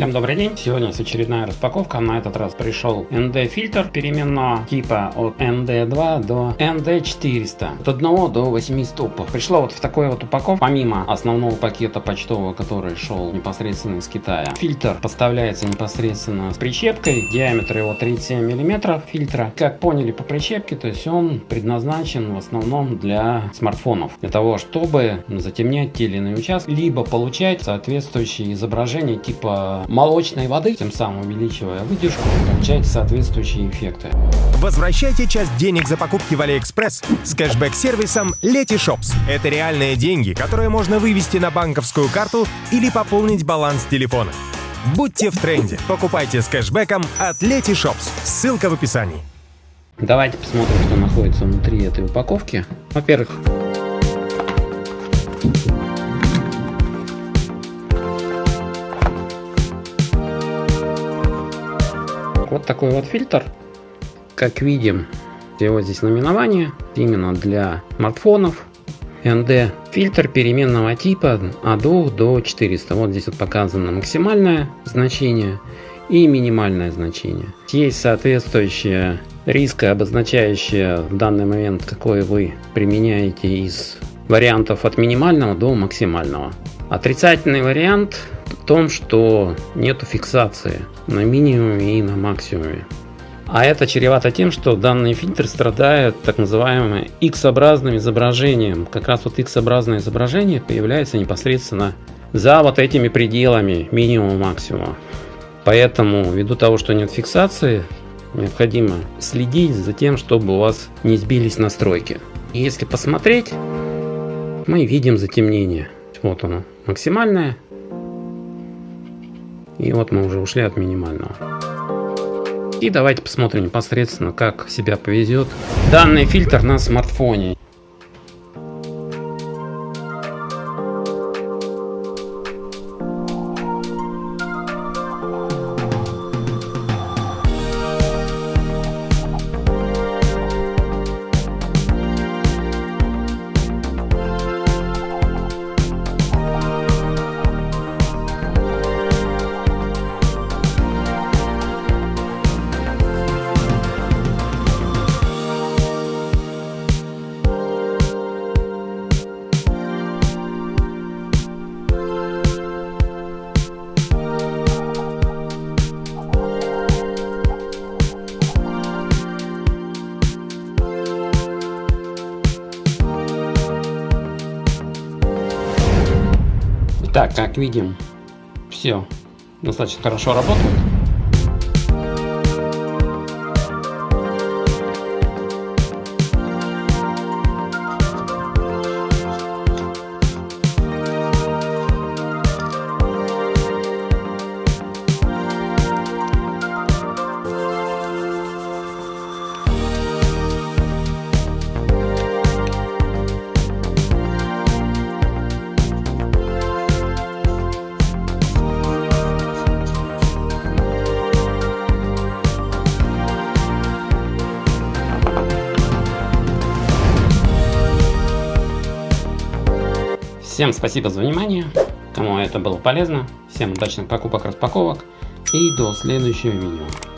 Всем добрый день! Сегодня очередная распаковка. На этот раз пришел ND фильтр переменного типа от ND2 до ND400. От 1 до 8 стопов. Пришло вот в такой вот упаковке, помимо основного пакета почтового, который шел непосредственно из Китая. Фильтр поставляется непосредственно с прищепкой. Диаметр его 37 мм фильтра. Как поняли по прищепке, то есть он предназначен в основном для смартфонов. Для того, чтобы затемнять те или иные участки, либо получать соответствующие изображения типа молочной воды, тем самым увеличивая выдержку, получаете соответствующие эффекты. Возвращайте часть денег за покупки в AliExpress с кэшбэк-сервисом Letyshops. Это реальные деньги, которые можно вывести на банковскую карту или пополнить баланс телефона. Будьте в тренде. Покупайте с кэшбэком от Letyshops. Ссылка в описании. Давайте посмотрим, что находится внутри этой упаковки. Во-первых, Вот такой вот фильтр. Как видим, его здесь наименование именно для смартфонов. ND фильтр переменного типа от 2 до 400. Вот здесь вот показано максимальное значение и минимальное значение. Есть соответствующее риска, обозначающее в данный момент, какой вы применяете из вариантов от минимального до максимального. Отрицательный вариант в том, что нету фиксации на минимуме и на максимуме. А это чревато тем, что данный фильтр страдает так называемым X-образным изображением. Как раз вот X-образное изображение появляется непосредственно за вот этими пределами минимума-максимума. Поэтому, ввиду того, что нет фиксации, необходимо следить за тем, чтобы у вас не сбились настройки. И если посмотреть, мы видим затемнение. Вот оно, максимальное. И вот мы уже ушли от минимального. И давайте посмотрим непосредственно, как себя повезет данный фильтр на смартфоне. Так, как видим, все достаточно хорошо работает. Всем спасибо за внимание. Кому это было полезно. Всем удачных покупок, распаковок. И до следующего видео.